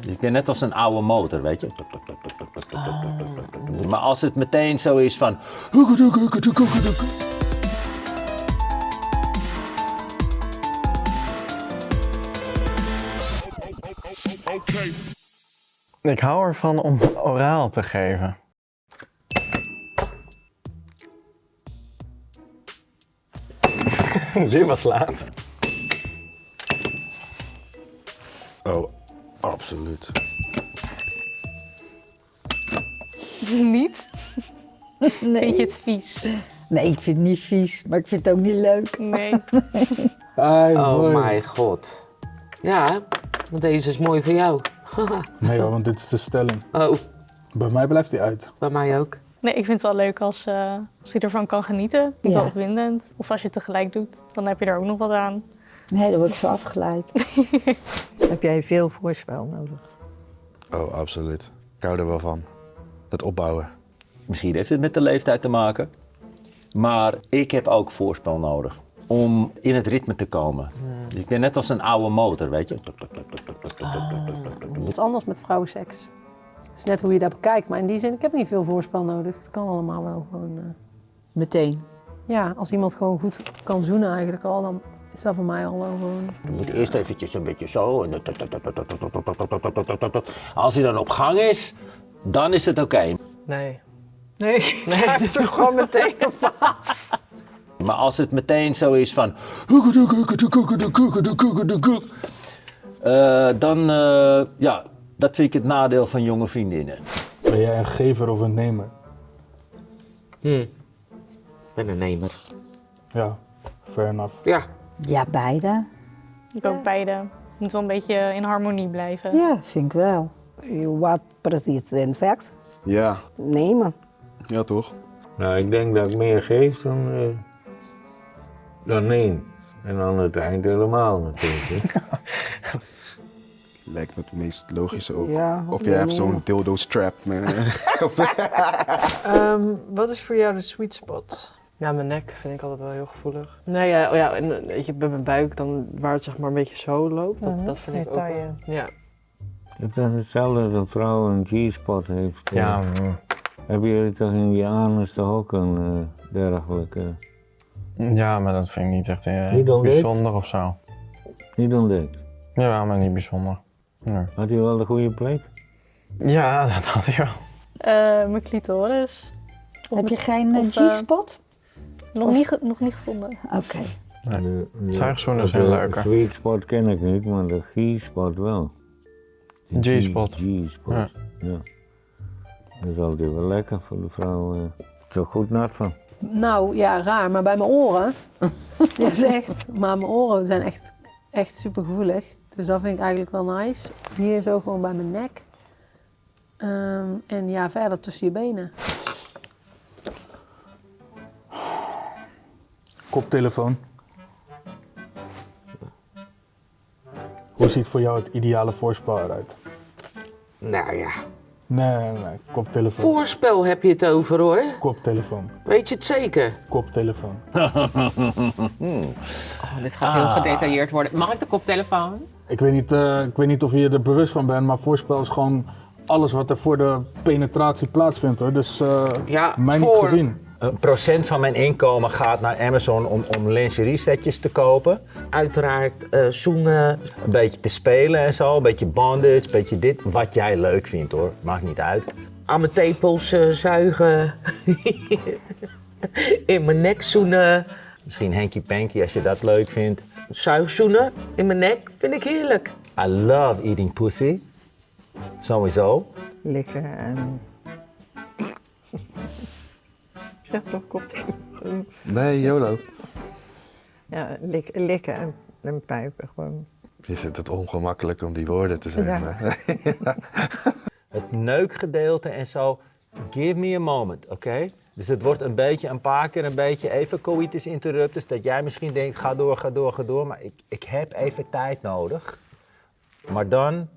Dus ik ben net als een oude motor, weet je. Maar als het meteen zo is van... Ik hou ervan om oraal te geven. Dit was laat. Oh, absoluut. Niet? Nee. Vind je het vies? nee, ik vind het niet vies, maar ik vind het ook niet leuk. Nee. Oh mijn god. Ja, want deze is mooi voor jou. Nee hoor, want dit is de stelling. Oh, Bij mij blijft hij uit. bij mij ook. Nee, ik vind het wel leuk als, eh, als je ervan kan genieten. Vind ik Ja. wel opwindend. Of als je het tegelijk doet, dan heb je er ook nog wat aan. Nee, dan word ik zo afgeleid. Heb jij veel voorspel nodig? Oh, absoluut. Ik hou er wel van. Het opbouwen. Misschien heeft het met de leeftijd te maken. Maar ik heb ook voorspel nodig om in het ritme te komen. Dus ik ben net als een oude motor, weet je. Het is anders met vrouwenseks. Het is net hoe je dat bekijkt, maar in die zin, ik heb niet veel voorspel nodig. Het kan allemaal wel gewoon. eh, Meteen. ja, als iemand gewoon goed kan zoenen eigenlijk al, dan is dat voor mij al wel gewoon. Je moet eerst eventjes een beetje zo. en Als hij dan op gang is, dan is het oké. Nee. Nee, nee. het er gewoon meteen op. Maar als het meteen zo is van. eh, dan, eh, ja, dat vind ik het nadeel van jonge vriendinnen. Ben jij een gever of een nemer? Hm. Ik ben een nemer. Ja, fair enough. Ja, Ja, beide. Ik ook beide. Moet wel een beetje in harmonie blijven. Ja, vind ik wel. Wat precies in seks? Ja. Nemen. Ja, toch? Nou, ik denk dat ik meer geef dan, eh, dan neem. En aan het eind helemaal natuurlijk. Lijkt me het meest logische ook. Ja, of jij hebt zo'n dildo strap. Ehm, wat is voor jou de sweet spot? Ja, mijn nek vind ik altijd wel heel gevoelig. Nee, ja, oh ja en eh, weet je, bij mijn buik, dan, waar het zeg maar een beetje zo loopt, dat, dat vind ik ook wel- Ja. Is dat hetzelfde als een vrouw een G-spot heeft? Ja, mm, Hebben jullie toch in die anus toch ook een eh, dergelijke... ja, maar dat vind ik niet echt eh, Niet bijzonder of zo. Niet ontdekt? Ja, maar niet bijzonder. Nee. Had hij wel de goede plek? Ja, dat had hij wel. Eh, mijn clitoris. Heb je geen G-spot? Nog, niet ge- nog niet gevonden. Oké. Nee. De, de, Zuigzoenen de- zijn de leuker. sweet spot ken ik niet, maar de G-spot wel. De G-spot. G-spot, Ja. ja. Dat is altijd wel lekker voor de vrouw. eh. Het is ook goed nat van. Nou ja, raar, maar bij mijn oren. ja, zegt. Maar mijn oren zijn echt, echt super gevoelig. Dus dat vind ik eigenlijk wel nice. Hier zo gewoon bij mijn nek. Ehm, en ja, verder tussen je benen. Koptelefoon. Hoe ziet voor jou het ideale voorspel eruit? nou ja. Nee, nee, nee. Koptelefoon. Voorspel heb je het over hoor. Koptelefoon. Weet je het zeker? Koptelefoon. Oh, dit gaat heel gedetailleerd worden. Mag ik de koptelefoon? Ik weet, niet, eh, ik weet niet of je er bewust van bent, maar voorspel is gewoon alles wat er voor de penetratie plaatsvindt hoor. Dus eh Ja, mij niet gezien. Een procent van mijn inkomen gaat naar Amazon om, om lingerie setjes te kopen. Uiteraard eh, zoenen. Een beetje te spelen en zo, een beetje bondage, een beetje dit. Wat jij leuk vindt hoor, maakt niet uit. Aan mijn tepels eh, zuigen. in mijn nek zoenen. Misschien hanky panky als je dat leuk vindt. Zuigzoenen in mijn nek vind ik heerlijk. I love eating pussy. Sowieso. Liggen en... zeg toch koptelefoon? Nee, YOLO. Ja, lik, likken en, en pijpen gewoon. Je vindt het ongemakkelijk om die woorden te zeggen. Ja. Het neukgedeelte en zo. Give me a moment, oké? Dus het wordt een beetje, een paar keer een beetje even coitus interruptus. Dat jij misschien denkt, ga door, ga door, ga door. Maar ik, ik heb even tijd nodig. Maar dan,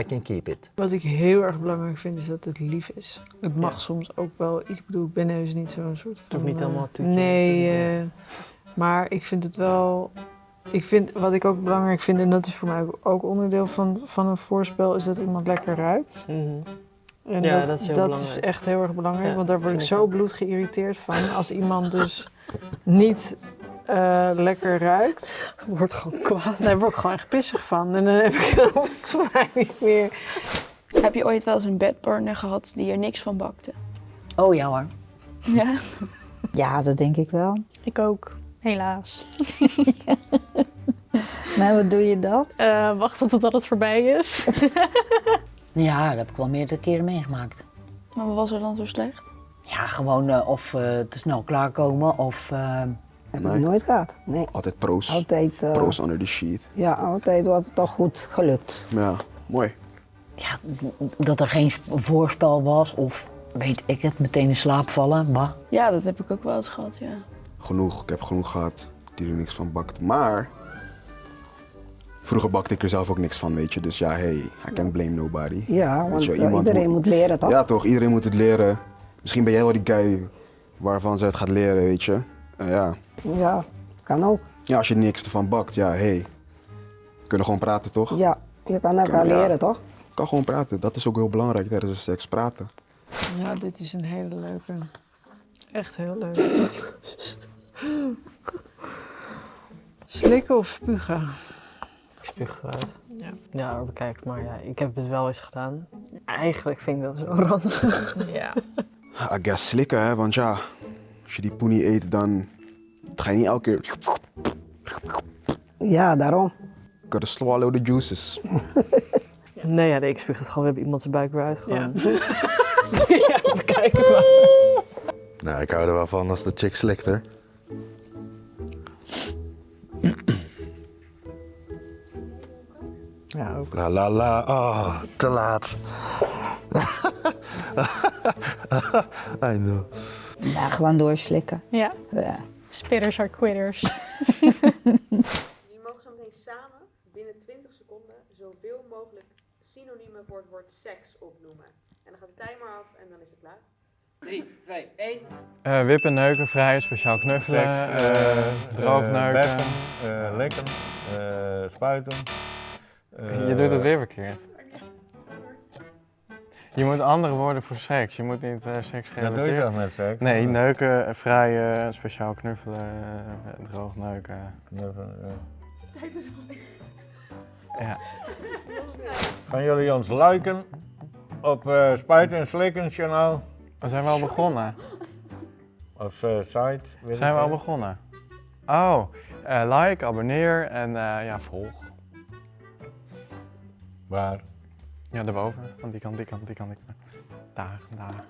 I can keep it. Wat ik heel erg belangrijk vind is dat het lief is. Het mag soms ook wel iets. Ik bedoel, ik ben heus niet zo'n soort van... hoeft niet eh, helemaal toetje. Nee, eh, maar ik vind het wel Ik vind, wat ik ook belangrijk vind, en dat is voor mij ook- ook onderdeel van, van een voorspel, is dat iemand lekker ruikt. En Ja, dat is heel dat is echt heel erg belangrijk, Ja, want daar word ik zo bloed geïrriteerd van. Als iemand dus niet eh, lekker ruikt. Wordt gewoon kwaad. Daar word ik gewoon echt pissig van. En dan, heb ik, dan hoeft het voor mij niet meer. Heb je ooit wel eens een bedpartner gehad die er niks van bakte? Oh ja hoor. Ja? Ja, dat denk ik wel. Ik ook, helaas. Nou, wat doe je dan? Eh wachten totdat het voorbij is. Ja, dat heb ik wel meerdere keren meegemaakt. Maar wat was er dan zo slecht? Ja, gewoon eh, of eh, te snel klaarkomen of... Heb ik nooit gehad. Nee. Altijd pro's. Altijd, eh, Pro's under the sheet. Ja, altijd was het toch goed gelukt. Ja, mooi. Ja, dat er geen sp- voorspel was of weet ik het, meteen in slaap vallen. Bah. Ja, dat heb ik ook wel eens gehad, ja. Genoeg. Ik heb genoeg gehad die er niks van bakt. Maar vroeger bakte ik er zelf ook niks van, weet je. Dus ja, hey, I can't blame nobody. Ja, Weet want je, eh, iedereen moet leren toch? Ja, toch? Iedereen moet het leren. Misschien ben jij wel die guy waarvan ze het gaat leren, weet je. En ja. Ja, kan ook. ja, als je niks ervan bakt, ja, hey. We kunnen gewoon praten, toch? Ja, je kan elkaar ja. leren toch? Je kan gewoon praten. Dat is ook heel belangrijk tijdens de seks, praten. Ja, dit is een hele leuke. Echt heel leuk. Slikken of spugen? Ik spuug eruit. Ja. Ja, bekijk, maar ja, ik heb het wel eens gedaan. Eigenlijk vind ik dat zo ranzig. Ja. I guess slikken, hè. Want ja, als je die poenie eet, dan ga je niet elke keer... Ja, daarom. Gotta swallow the juices. Nee, ja, nee, ik spuug het gewoon. We hebben iemand zijn buik weer uitgegooid. ja, bekijk het maar. Nou, ik hou er wel van als de chick slikt, hè. Ja, ook. La la la, oh, te laat. I know. Ja, gewoon doorslikken. Ja. Ja. Spitters are quitters. Jullie mogen zo meteen samen binnen 20 seconden zoveel mogelijk synoniemen voor het woord seks opnoemen. En dan gaat de timer af en dan is het klaar. 3, 2, 1. Eh, wippen, neuken, vrijen, speciaal knuffelen, Seks, droog eh, neuken. beffen, eh, likken, eh, spuiten. Je doet het weer verkeerd. Je moet andere woorden voor seks. Je moet niet eh seks Dat doe je toch met seks? Nee, neuken, vrijen, speciaal knuffelen, eh, droog neuken. Knuffelen, ja. Ja. Gaan jullie ons liken op eh Spuiten en Slikken kanaal? We zijn we al begonnen. Of eh, site? weet Zijn ik we al begonnen? Oh, eh, like, abonneer en eh, ja, volg. Waar? Ja, daarboven. Van die kant, die kant, die kant. Daar, daar.